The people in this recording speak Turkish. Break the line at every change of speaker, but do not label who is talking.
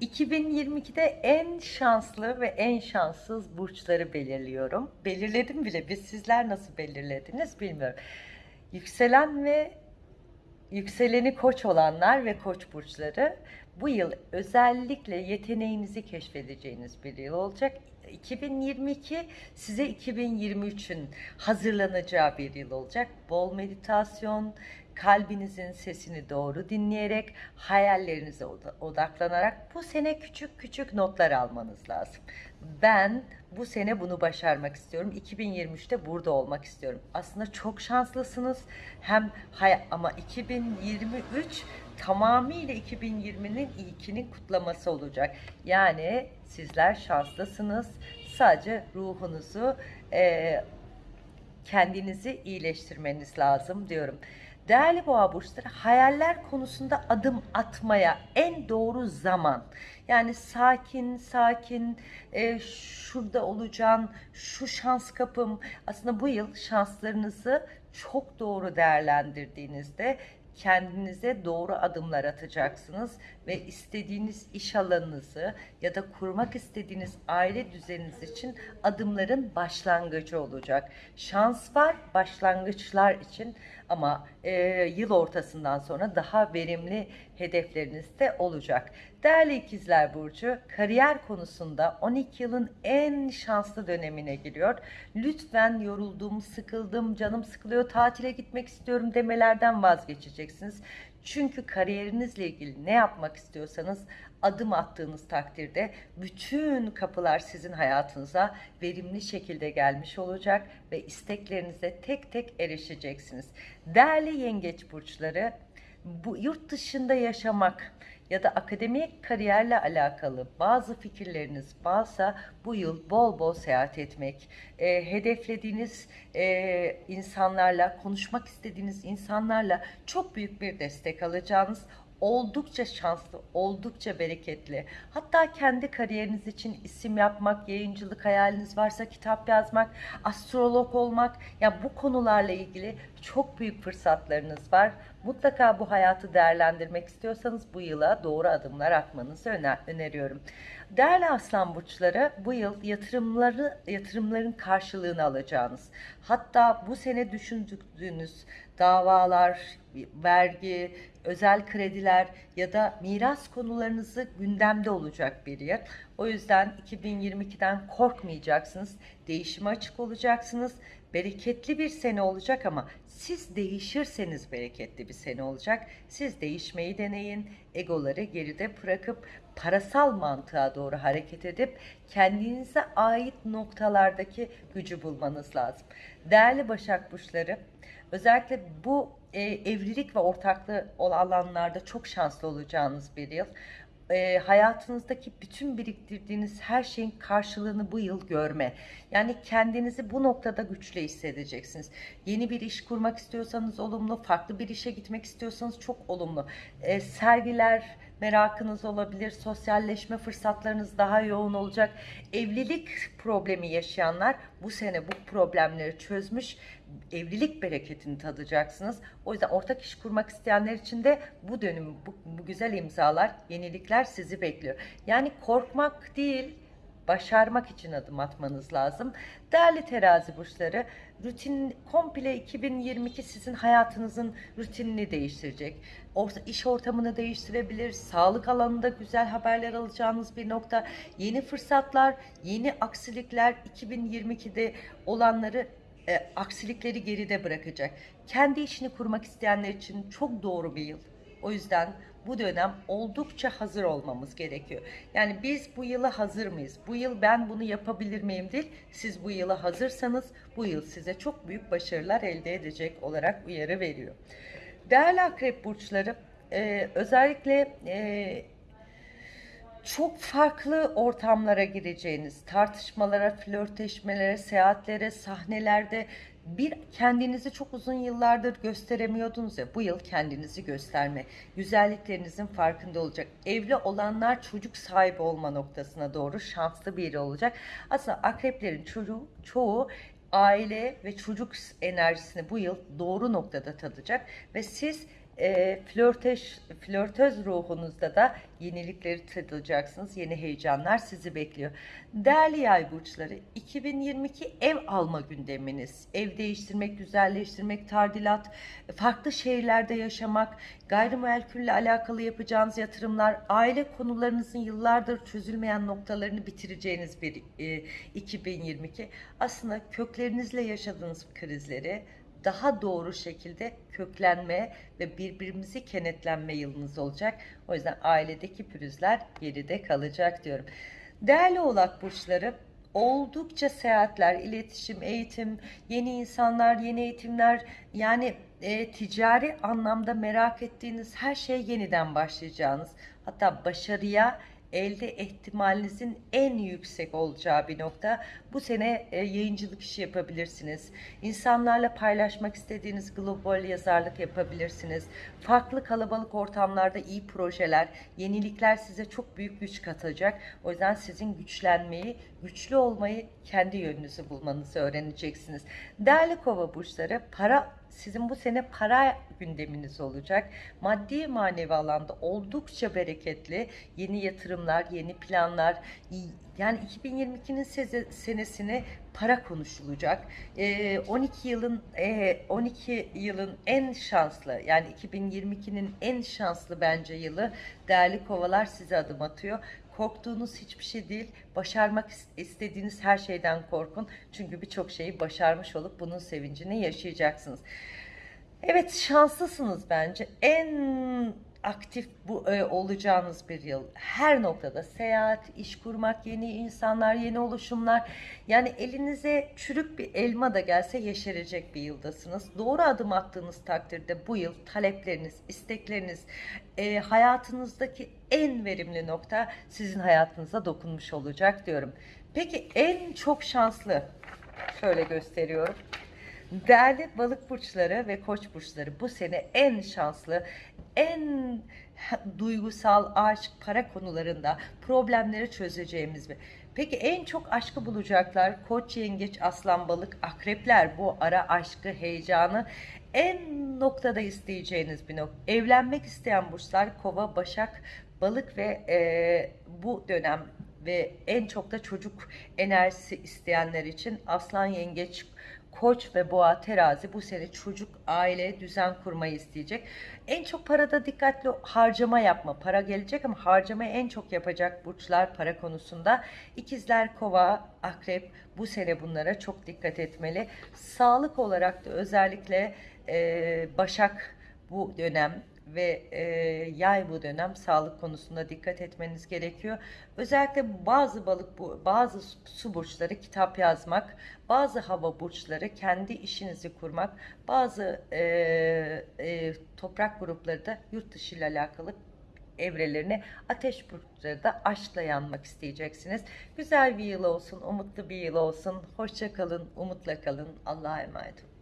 2022'de en şanslı ve en şanssız burçları belirliyorum. Belirledim bile. Biz sizler nasıl belirlediniz bilmiyorum. Yükselen ve yükseleni koç olanlar ve koç burçları bu yıl özellikle yeteneğinizi keşfedeceğiniz bir yıl olacak. 2022 size 2023'ün hazırlanacağı bir yıl olacak. Bol meditasyon, kalbinizin sesini doğru dinleyerek, hayallerinize oda- odaklanarak bu sene küçük küçük notlar almanız lazım. Ben bu sene bunu başarmak istiyorum. 2023'te burada olmak istiyorum. Aslında çok şanslısınız. Hem ama 2023 tamamıyla 2020'nin ilkinin kutlaması olacak. Yani sizler şanslısınız. Sadece ruhunuzu eee kendinizi iyileştirmeniz lazım diyorum. Değerli boğa burçları hayaller konusunda adım atmaya en doğru zaman. Yani sakin sakin e, şurada olacağım, şu şans kapım. Aslında bu yıl şanslarınızı çok doğru değerlendirdiğinizde kendinize doğru adımlar atacaksınız ve istediğiniz iş alanınızı ya da kurmak istediğiniz aile düzeniniz için adımların başlangıcı olacak. Şans var başlangıçlar için ama e, yıl ortasından sonra daha verimli hedefleriniz de olacak. Değerli ikizler Burcu, kariyer konusunda 12 yılın en şanslı dönemine giriyor. Lütfen yoruldum, sıkıldım, canım sıkılıyor, tatile gitmek istiyorum demelerden vazgeçeceksiniz. Çünkü kariyerinizle ilgili ne yapmak istiyorsanız adım attığınız takdirde bütün kapılar sizin hayatınıza verimli şekilde gelmiş olacak ve isteklerinize tek tek erişeceksiniz. Değerli yengeç burçları, bu yurt dışında yaşamak ya da akademik kariyerle alakalı bazı fikirleriniz varsa bu yıl bol bol seyahat etmek, e, hedeflediğiniz e, insanlarla, konuşmak istediğiniz insanlarla çok büyük bir destek alacağınız oldukça şanslı, oldukça bereketli. Hatta kendi kariyeriniz için isim yapmak, yayıncılık hayaliniz varsa kitap yazmak, astrolog olmak, ya bu konularla ilgili çok büyük fırsatlarınız var. Mutlaka bu hayatı değerlendirmek istiyorsanız bu yıla doğru adımlar atmanızı öner öneriyorum. Değerli aslan burçları bu yıl yatırımları yatırımların karşılığını alacağınız. Hatta bu sene düşündüğünüz davalar, vergi, özel krediler ya da miras konularınızı gündemde olacak bir yıl. O yüzden 2022'den korkmayacaksınız. Değişime açık olacaksınız. Bereketli bir sene olacak ama siz değişirseniz bereketli bir sene olacak. Siz değişmeyi deneyin. Egoları geride bırakıp parasal mantığa doğru hareket edip kendinize ait noktalardaki gücü bulmanız lazım. Değerli Başak Burçları, özellikle bu e, evlilik ve ortaklığı olan çok şanslı olacağınız bir yıl. E, hayatınızdaki bütün biriktirdiğiniz her şeyin karşılığını bu yıl görme. Yani kendinizi bu noktada güçlü hissedeceksiniz. Yeni bir iş kurmak istiyorsanız olumlu, farklı bir işe gitmek istiyorsanız çok olumlu. E, sergiler, merakınız olabilir, sosyalleşme fırsatlarınız daha yoğun olacak. Evlilik problemi yaşayanlar bu sene bu problemleri çözmüş, evlilik bereketini tadacaksınız. O yüzden ortak iş kurmak isteyenler için de bu dönüm, bu, bu güzel imzalar, yenilikler sizi bekliyor. Yani korkmak değil, başarmak için adım atmanız lazım. Değerli terazi burçları, rutin komple 2022 sizin hayatınızın rutinini değiştirecek. Orta, iş ortamını değiştirebilir, sağlık alanında güzel haberler alacağınız bir nokta, yeni fırsatlar, yeni aksilikler 2022'de olanları e, aksilikleri geride bırakacak. Kendi işini kurmak isteyenler için çok doğru bir yıl. O yüzden bu dönem oldukça hazır olmamız gerekiyor. Yani biz bu yıla hazır mıyız? Bu yıl ben bunu yapabilir miyim değil. Siz bu yıla hazırsanız bu yıl size çok büyük başarılar elde edecek olarak uyarı veriyor. Değerli akrep burçları e, özellikle e, çok farklı ortamlara gireceğiniz, tartışmalara, flörtleşmelere, seyahatlere, sahnelerde bir kendinizi çok uzun yıllardır gösteremiyordunuz ya bu yıl kendinizi gösterme, güzelliklerinizin farkında olacak. Evli olanlar çocuk sahibi olma noktasına doğru şanslı biri olacak. Aslında akreplerin çocuğu, çoğu aile ve çocuk enerjisini bu yıl doğru noktada tadacak ve siz e, flörteş, flörtöz ruhunuzda da yenilikleri tadılacaksınız. Yeni heyecanlar sizi bekliyor. Değerli yay burçları 2022 ev alma gündeminiz. Ev değiştirmek, güzelleştirmek, tadilat, farklı şehirlerde yaşamak, gayrimenkulle alakalı yapacağınız yatırımlar, aile konularınızın yıllardır çözülmeyen noktalarını bitireceğiniz bir e, 2022. Aslında köklerinizle yaşadığınız krizleri daha doğru şekilde köklenme ve birbirimizi kenetlenme yılınız olacak. O yüzden ailedeki pürüzler geride kalacak diyorum. Değerli oğlak burçları oldukça seyahatler, iletişim, eğitim, yeni insanlar, yeni eğitimler yani e, ticari anlamda merak ettiğiniz her şey yeniden başlayacağınız hatta başarıya elde ihtimalinizin en yüksek olacağı bir nokta. Bu sene e, yayıncılık işi yapabilirsiniz. İnsanlarla paylaşmak istediğiniz global yazarlık yapabilirsiniz. Farklı kalabalık ortamlarda iyi projeler, yenilikler size çok büyük güç katacak. O yüzden sizin güçlenmeyi, güçlü olmayı kendi yönünüzü bulmanızı öğreneceksiniz. Değerli kova burçları para sizin bu sene para gündeminiz olacak. Maddi manevi alanda oldukça bereketli yeni yatırımlar, yeni planlar, yani 2022'nin seze- senesini para konuşulacak. Ee, 12 yılın e, 12 yılın en şanslı yani 2022'nin en şanslı bence yılı değerli kovalar size adım atıyor. Korktuğunuz hiçbir şey değil. Başarmak is- istediğiniz her şeyden korkun. Çünkü birçok şeyi başarmış olup bunun sevincini yaşayacaksınız. Evet şanslısınız bence. En aktif bu e, olacağınız bir yıl. Her noktada seyahat, iş kurmak, yeni insanlar, yeni oluşumlar. Yani elinize çürük bir elma da gelse yeşerecek bir yıldasınız. Doğru adım attığınız takdirde bu yıl talepleriniz, istekleriniz, e, hayatınızdaki en verimli nokta sizin hayatınıza dokunmuş olacak diyorum. Peki en çok şanslı şöyle gösteriyorum. Değerli balık burçları ve koç burçları bu sene en şanslı, en duygusal aşk, para konularında problemleri çözeceğimiz bir. Peki en çok aşkı bulacaklar koç, yengeç, aslan, balık, akrepler bu ara aşkı, heyecanı en noktada isteyeceğiniz bir nokta. Evlenmek isteyen burçlar kova, başak, balık ve e, bu dönem ve en çok da çocuk enerjisi isteyenler için aslan, yengeç, Koç ve boğa terazi bu sene çocuk, aile, düzen kurmayı isteyecek. En çok parada dikkatli harcama yapma. Para gelecek ama harcamayı en çok yapacak burçlar para konusunda. İkizler, kova, akrep bu sene bunlara çok dikkat etmeli. Sağlık olarak da özellikle e, başak bu dönem ve e, yay bu dönem sağlık konusunda dikkat etmeniz gerekiyor. Özellikle bazı balık bazı su burçları kitap yazmak, bazı hava burçları kendi işinizi kurmak, bazı e, e, toprak grupları da yurt dışı ile alakalı evrelerini ateş burçları da aşkla yanmak isteyeceksiniz. Güzel bir yıl olsun, umutlu bir yıl olsun. Hoşça kalın, umutla kalın. Allah'a emanet olun.